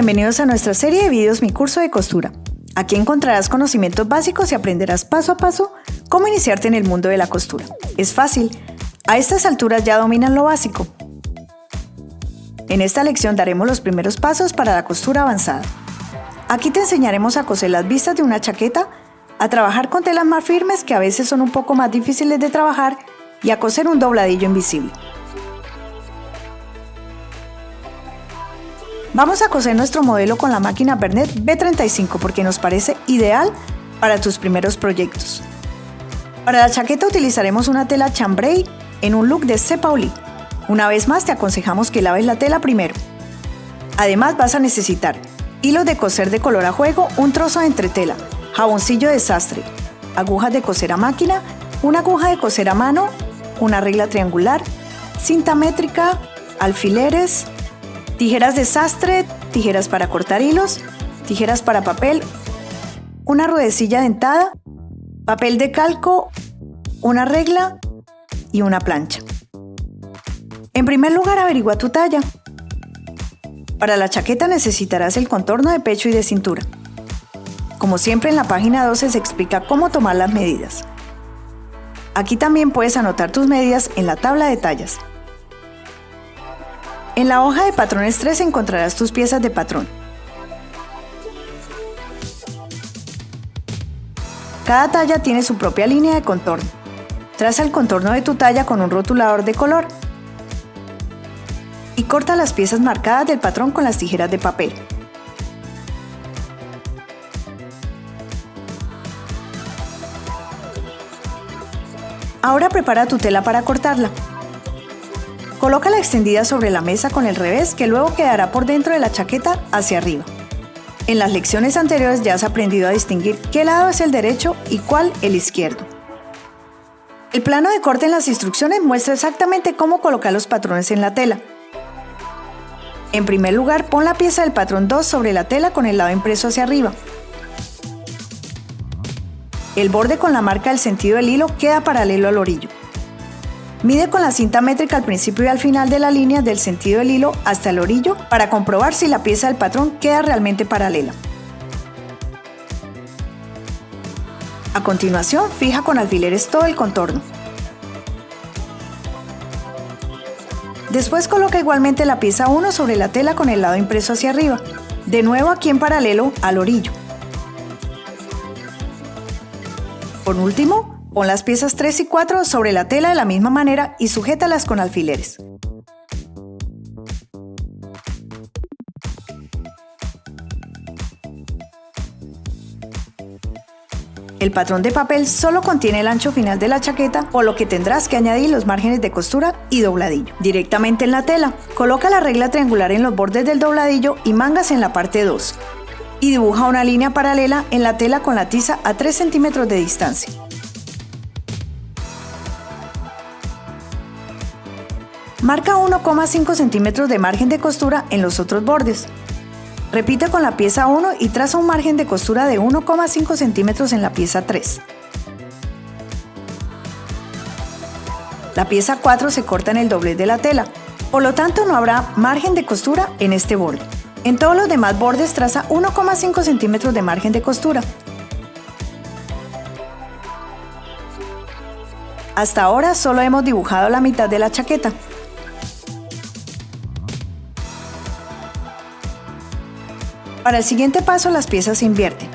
bienvenidos a nuestra serie de videos Mi Curso de Costura. Aquí encontrarás conocimientos básicos y aprenderás paso a paso cómo iniciarte en el mundo de la costura. Es fácil, a estas alturas ya dominan lo básico. En esta lección daremos los primeros pasos para la costura avanzada. Aquí te enseñaremos a coser las vistas de una chaqueta, a trabajar con telas más firmes que a veces son un poco más difíciles de trabajar y a coser un dobladillo invisible. Vamos a coser nuestro modelo con la máquina Bernet B35 porque nos parece ideal para tus primeros proyectos. Para la chaqueta utilizaremos una tela chambray en un look de C. Pauli. Una vez más te aconsejamos que laves la tela primero. Además vas a necesitar hilo de coser de color a juego, un trozo de entretela, jaboncillo de sastre, agujas de coser a máquina, una aguja de coser a mano, una regla triangular, cinta métrica, alfileres, tijeras de sastre, tijeras para cortar hilos, tijeras para papel, una ruedecilla dentada, papel de calco, una regla y una plancha. En primer lugar, averigua tu talla. Para la chaqueta necesitarás el contorno de pecho y de cintura. Como siempre en la página 12 se explica cómo tomar las medidas. Aquí también puedes anotar tus medidas en la tabla de tallas. En la hoja de patrones 3 encontrarás tus piezas de patrón. Cada talla tiene su propia línea de contorno. Traza el contorno de tu talla con un rotulador de color y corta las piezas marcadas del patrón con las tijeras de papel. Ahora prepara tu tela para cortarla. Coloca la extendida sobre la mesa con el revés que luego quedará por dentro de la chaqueta hacia arriba. En las lecciones anteriores ya has aprendido a distinguir qué lado es el derecho y cuál el izquierdo. El plano de corte en las instrucciones muestra exactamente cómo colocar los patrones en la tela. En primer lugar, pon la pieza del patrón 2 sobre la tela con el lado impreso hacia arriba. El borde con la marca del sentido del hilo queda paralelo al orillo. Mide con la cinta métrica al principio y al final de la línea del sentido del hilo hasta el orillo para comprobar si la pieza del patrón queda realmente paralela. A continuación, fija con alfileres todo el contorno. Después coloca igualmente la pieza 1 sobre la tela con el lado impreso hacia arriba, de nuevo aquí en paralelo al orillo. Por último, Pon las piezas 3 y 4 sobre la tela de la misma manera y sujétalas con alfileres. El patrón de papel solo contiene el ancho final de la chaqueta, por lo que tendrás que añadir los márgenes de costura y dobladillo. Directamente en la tela, coloca la regla triangular en los bordes del dobladillo y mangas en la parte 2. Y dibuja una línea paralela en la tela con la tiza a 3 centímetros de distancia. Marca 1,5 centímetros de margen de costura en los otros bordes. Repite con la pieza 1 y traza un margen de costura de 1,5 centímetros en la pieza 3. La pieza 4 se corta en el doblez de la tela, por lo tanto no habrá margen de costura en este borde. En todos los demás bordes traza 1,5 centímetros de margen de costura. Hasta ahora solo hemos dibujado la mitad de la chaqueta. Para el siguiente paso las piezas se invierten.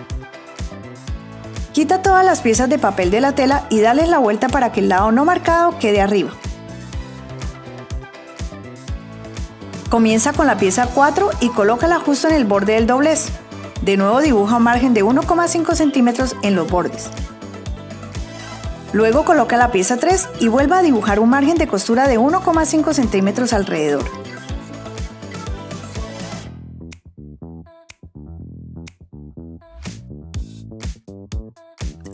Quita todas las piezas de papel de la tela y dale la vuelta para que el lado no marcado quede arriba. Comienza con la pieza 4 y colócala justo en el borde del doblez. De nuevo dibuja un margen de 1,5 centímetros en los bordes. Luego coloca la pieza 3 y vuelva a dibujar un margen de costura de 1,5 centímetros alrededor.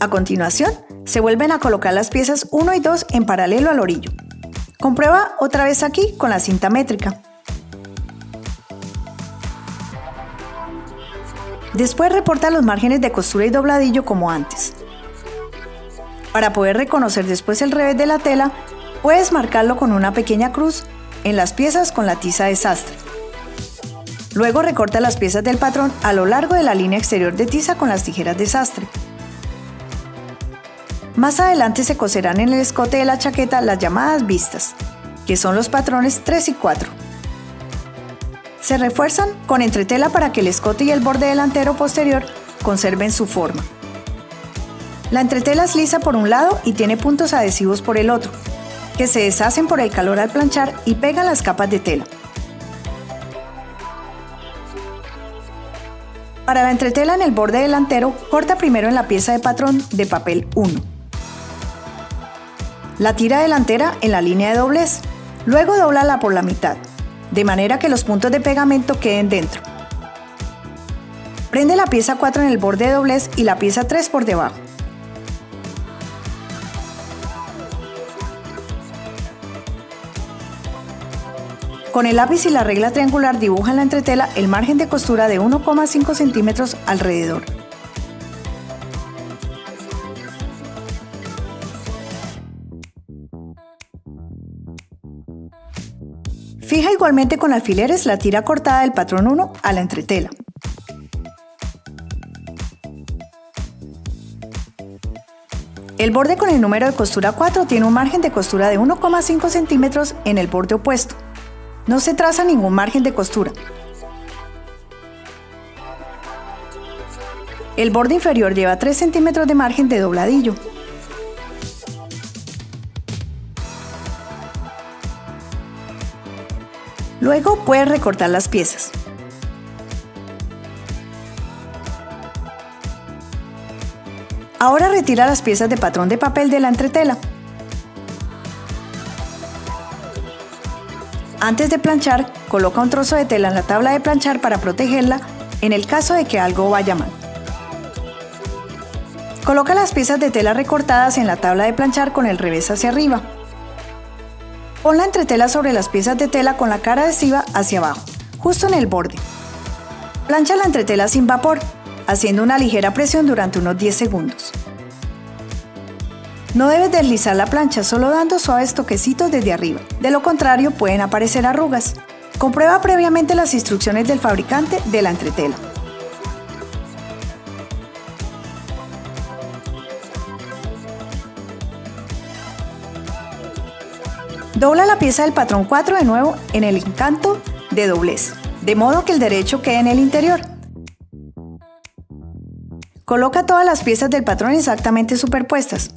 A continuación, se vuelven a colocar las piezas 1 y 2 en paralelo al orillo. Comprueba otra vez aquí con la cinta métrica. Después reporta los márgenes de costura y dobladillo como antes. Para poder reconocer después el revés de la tela, puedes marcarlo con una pequeña cruz en las piezas con la tiza de sastre. Luego recorta las piezas del patrón a lo largo de la línea exterior de tiza con las tijeras de sastre. Más adelante se coserán en el escote de la chaqueta las llamadas vistas, que son los patrones 3 y 4. Se refuerzan con entretela para que el escote y el borde delantero posterior conserven su forma. La entretela es lisa por un lado y tiene puntos adhesivos por el otro, que se deshacen por el calor al planchar y pegan las capas de tela. Para la entretela en el borde delantero, corta primero en la pieza de patrón de papel 1. La tira delantera en la línea de doblez. Luego doblala por la mitad, de manera que los puntos de pegamento queden dentro. Prende la pieza 4 en el borde de doblez y la pieza 3 por debajo. Con el lápiz y la regla triangular dibuja en la entretela el margen de costura de 1,5 centímetros alrededor. Fija igualmente con alfileres la tira cortada del patrón 1 a la entretela. El borde con el número de costura 4 tiene un margen de costura de 1,5 centímetros en el borde opuesto. No se traza ningún margen de costura. El borde inferior lleva 3 centímetros de margen de dobladillo. Luego puedes recortar las piezas. Ahora retira las piezas de patrón de papel de la entretela. Antes de planchar, coloca un trozo de tela en la tabla de planchar para protegerla en el caso de que algo vaya mal. Coloca las piezas de tela recortadas en la tabla de planchar con el revés hacia arriba. Pon la entretela sobre las piezas de tela con la cara adhesiva hacia abajo, justo en el borde. Plancha la entretela sin vapor, haciendo una ligera presión durante unos 10 segundos. No debes deslizar la plancha solo dando suaves toquecitos desde arriba, de lo contrario pueden aparecer arrugas. Comprueba previamente las instrucciones del fabricante de la entretela. Dobla la pieza del patrón 4 de nuevo en el encanto de doblez, de modo que el derecho quede en el interior. Coloca todas las piezas del patrón exactamente superpuestas.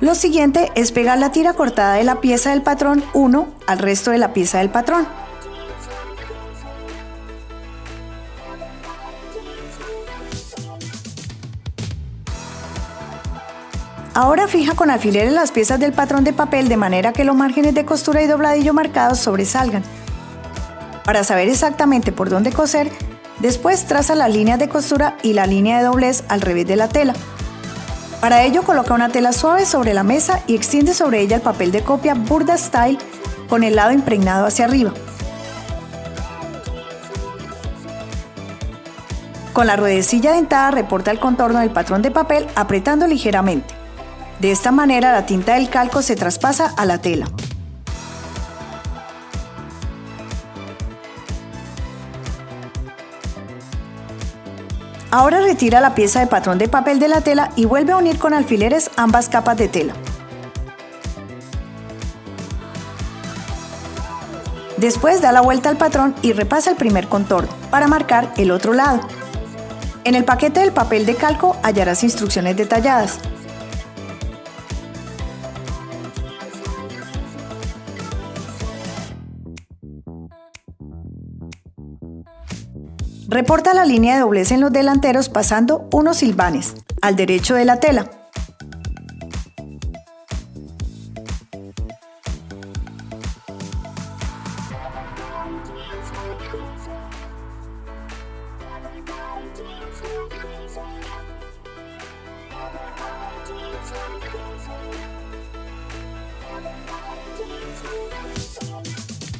Lo siguiente es pegar la tira cortada de la pieza del patrón 1 al resto de la pieza del patrón. Ahora fija con alfileres las piezas del patrón de papel de manera que los márgenes de costura y dobladillo marcados sobresalgan. Para saber exactamente por dónde coser, después traza las líneas de costura y la línea de doblez al revés de la tela. Para ello coloca una tela suave sobre la mesa y extiende sobre ella el papel de copia Burda Style con el lado impregnado hacia arriba. Con la ruedecilla dentada reporta el contorno del patrón de papel apretando ligeramente. De esta manera la tinta del calco se traspasa a la tela. Ahora retira la pieza de patrón de papel de la tela y vuelve a unir con alfileres ambas capas de tela. Después da la vuelta al patrón y repasa el primer contorno para marcar el otro lado. En el paquete del papel de calco hallarás instrucciones detalladas. Reporta la línea de doblez en los delanteros pasando unos silvanes al derecho de la tela.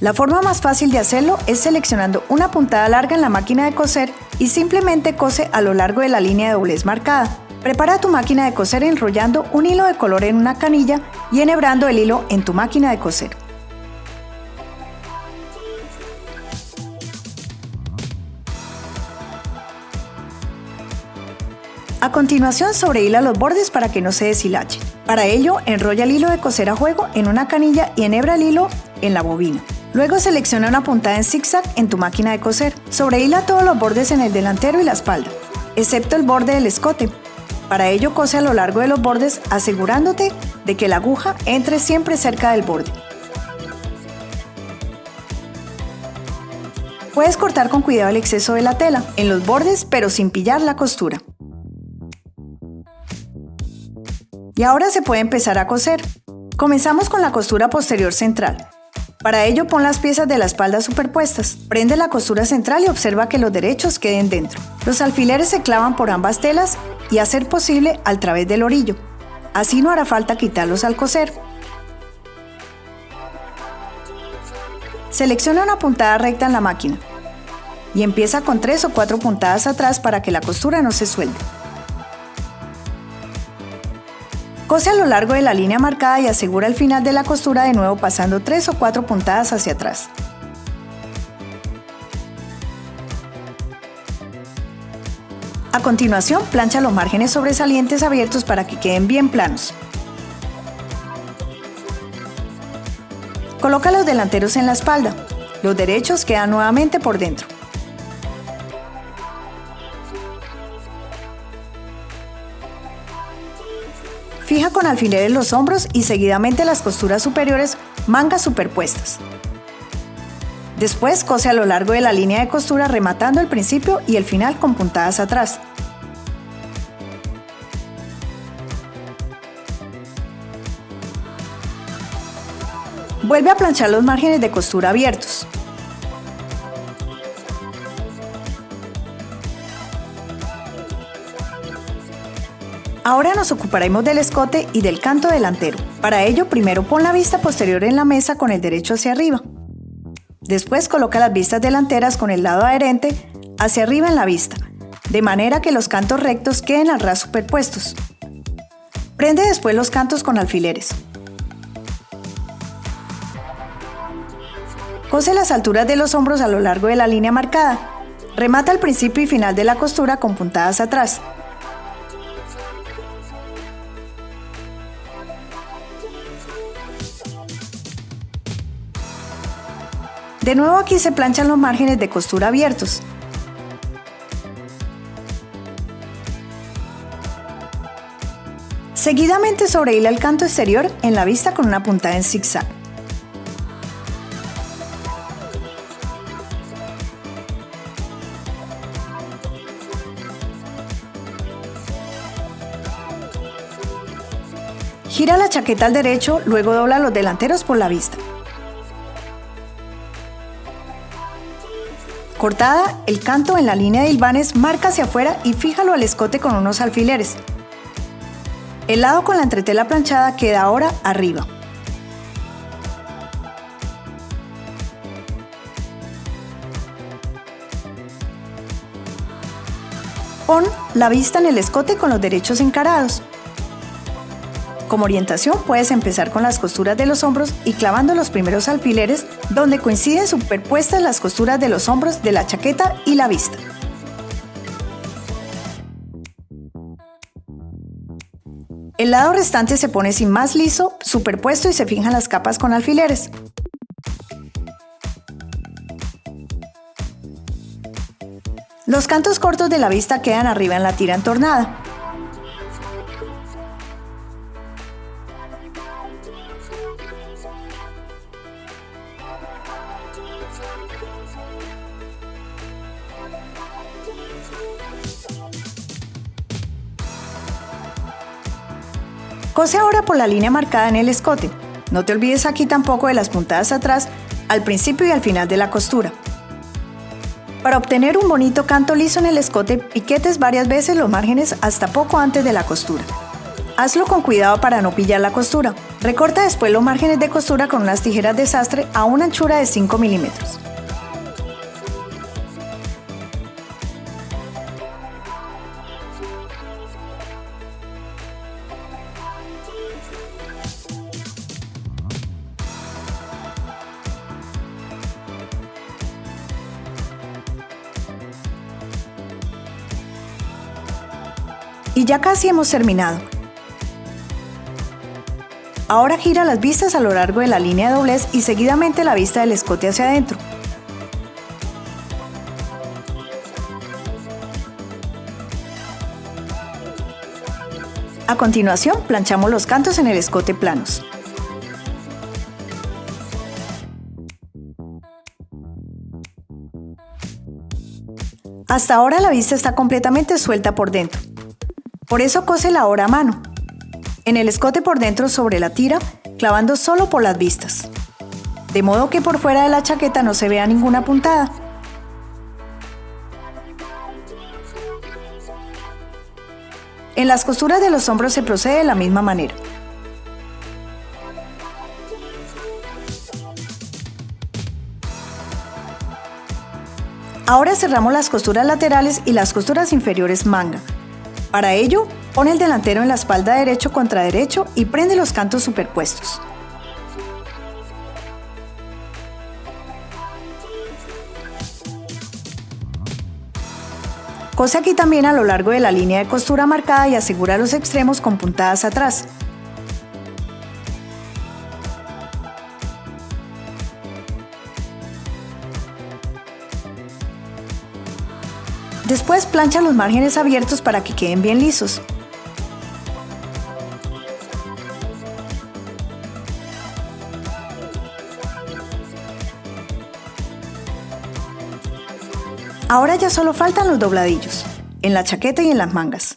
La forma más fácil de hacerlo es seleccionando una puntada larga en la máquina de coser y simplemente cose a lo largo de la línea de doblez marcada. Prepara tu máquina de coser enrollando un hilo de color en una canilla y enhebrando el hilo en tu máquina de coser. A continuación sobrehila los bordes para que no se deshilachen. Para ello, enrolla el hilo de coser a juego en una canilla y enhebra el hilo en la bobina. Luego selecciona una puntada en zigzag en tu máquina de coser. Sobrehila todos los bordes en el delantero y la espalda, excepto el borde del escote. Para ello cose a lo largo de los bordes asegurándote de que la aguja entre siempre cerca del borde. Puedes cortar con cuidado el exceso de la tela en los bordes pero sin pillar la costura. Y ahora se puede empezar a coser. Comenzamos con la costura posterior central. Para ello pon las piezas de la espalda superpuestas. Prende la costura central y observa que los derechos queden dentro. Los alfileres se clavan por ambas telas y a ser posible al través del orillo. Así no hará falta quitarlos al coser. Selecciona una puntada recta en la máquina y empieza con tres o cuatro puntadas atrás para que la costura no se suelte. Cose a lo largo de la línea marcada y asegura el final de la costura de nuevo pasando 3 o 4 puntadas hacia atrás. A continuación, plancha los márgenes sobresalientes abiertos para que queden bien planos. Coloca los delanteros en la espalda. Los derechos quedan nuevamente por dentro. Fija con alfileres los hombros y seguidamente las costuras superiores mangas superpuestas. Después cose a lo largo de la línea de costura rematando el principio y el final con puntadas atrás. Vuelve a planchar los márgenes de costura abiertos. Ahora nos ocuparemos del escote y del canto delantero. Para ello, primero pon la vista posterior en la mesa con el derecho hacia arriba. Después coloca las vistas delanteras con el lado adherente hacia arriba en la vista, de manera que los cantos rectos queden al ras superpuestos. Prende después los cantos con alfileres. Cose las alturas de los hombros a lo largo de la línea marcada. Remata el principio y final de la costura con puntadas atrás. De nuevo aquí se planchan los márgenes de costura abiertos. Seguidamente sobrehila el canto exterior en la vista con una puntada en zigzag. Gira la chaqueta al derecho, luego dobla los delanteros por la vista. Cortada, el canto en la línea de hilvanes marca hacia afuera y fíjalo al escote con unos alfileres. El lado con la entretela planchada queda ahora arriba. Pon la vista en el escote con los derechos encarados. Como orientación puedes empezar con las costuras de los hombros y clavando los primeros alfileres donde coinciden superpuestas las costuras de los hombros de la chaqueta y la vista. El lado restante se pone sin más liso, superpuesto y se fijan las capas con alfileres. Los cantos cortos de la vista quedan arriba en la tira entornada. Cose ahora por la línea marcada en el escote. No te olvides aquí tampoco de las puntadas atrás, al principio y al final de la costura. Para obtener un bonito canto liso en el escote, piquetes varias veces los márgenes hasta poco antes de la costura. Hazlo con cuidado para no pillar la costura. Recorta después los márgenes de costura con unas tijeras de sastre a una anchura de 5 milímetros. Ya casi hemos terminado. Ahora gira las vistas a lo largo de la línea de doblez y seguidamente la vista del escote hacia adentro. A continuación, planchamos los cantos en el escote planos. Hasta ahora la vista está completamente suelta por dentro. Por eso cose la hora a mano. En el escote por dentro sobre la tira, clavando solo por las vistas. De modo que por fuera de la chaqueta no se vea ninguna puntada. En las costuras de los hombros se procede de la misma manera. Ahora cerramos las costuras laterales y las costuras inferiores manga. Para ello, pone el delantero en la espalda derecho contra derecho y prende los cantos superpuestos. Cose aquí también a lo largo de la línea de costura marcada y asegura los extremos con puntadas atrás. Después plancha los márgenes abiertos para que queden bien lisos. Ahora ya solo faltan los dobladillos, en la chaqueta y en las mangas.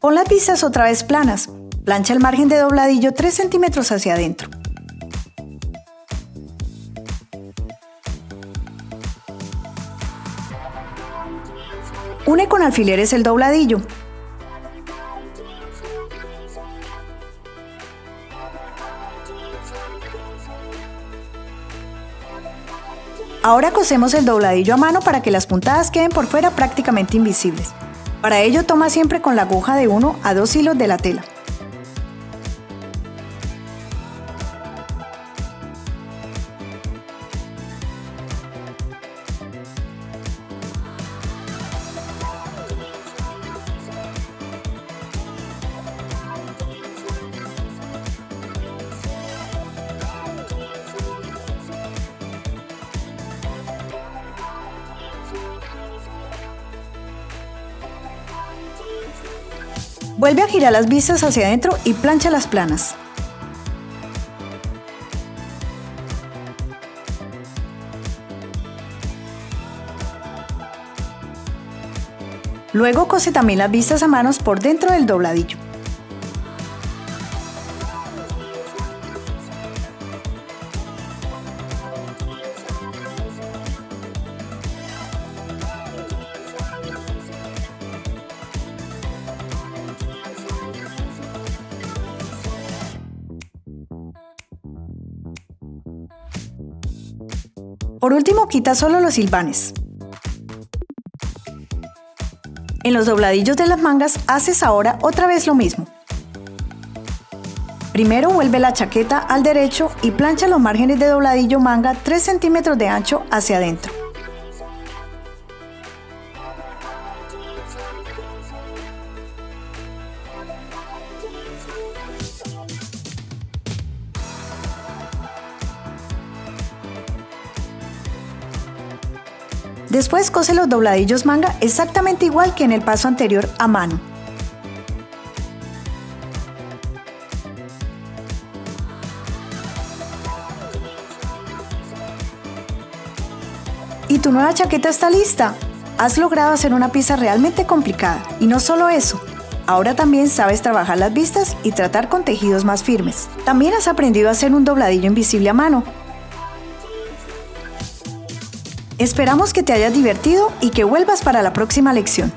Pon las vistas otra vez planas, plancha el margen de dobladillo 3 centímetros hacia adentro. Con alfileres el dobladillo, Ahora cosemos el dobladillo a mano para que las puntadas queden por fuera prácticamente invisibles. Para ello toma siempre con la aguja de 1 a 2 hilos de la tela. Vuelve a girar las vistas hacia adentro y plancha las planas. Luego cose también las vistas a manos por dentro del dobladillo. Por último, quita solo los silbanes. En los dobladillos de las mangas haces ahora otra vez lo mismo. Primero vuelve la chaqueta al derecho y plancha los márgenes de dobladillo manga 3 centímetros de ancho hacia adentro. Después cose los dobladillos manga exactamente igual que en el paso anterior a mano. Y tu nueva chaqueta está lista. Has logrado hacer una pieza realmente complicada. Y no solo eso, ahora también sabes trabajar las vistas y tratar con tejidos más firmes. También has aprendido a hacer un dobladillo invisible a mano, Esperamos que te hayas divertido y que vuelvas para la próxima lección.